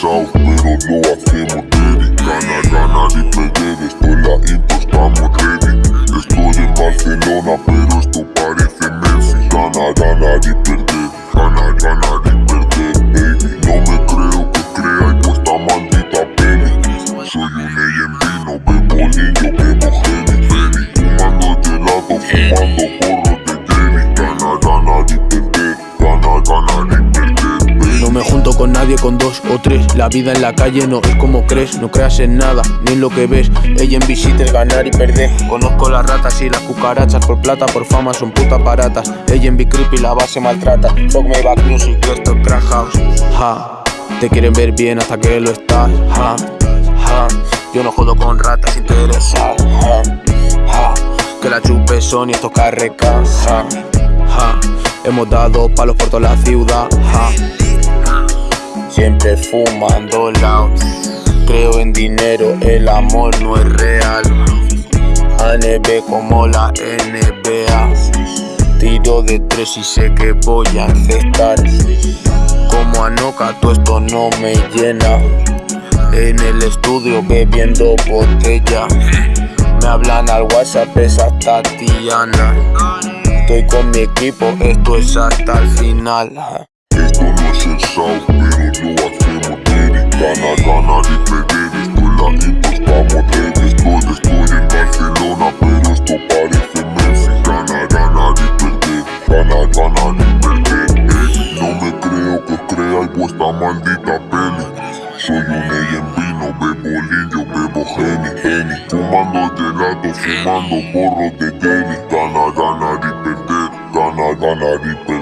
south, little know I came con nadie con dos o tres. La vida en la calle no es como crees No creas en nada, ni en lo que ves. Ella en visita es ganar y perder. Conozco las ratas y las cucarachas Por plata, por fama, son putas baratas Ella en Big Creep y la base maltrata. Fuck me back music, esto es crack house. Ja, te quieren ver bien hasta que lo estás. Ja, ja, yo no jodo con ratas interesadas. Que la chupe son y estos carrecas hemos dado palos por toda la ciudad Siempre fumando loud. Creo en dinero, el amor no es real. ANB como la NBA Tiro de tres y sé que voy a encestar Como Anoka, todo esto no me llena. En el estudio bebiendo botella. Me hablan al WhatsApp esa Tatiana Estoy con mi equipo, esto es hasta el final maldita peli. Soy un AMB, no bebo lillo, bebo Henny Henny, fumando gelato, fumando porros de Jenny Ganar, ganar y perder, ganar, ganar y perder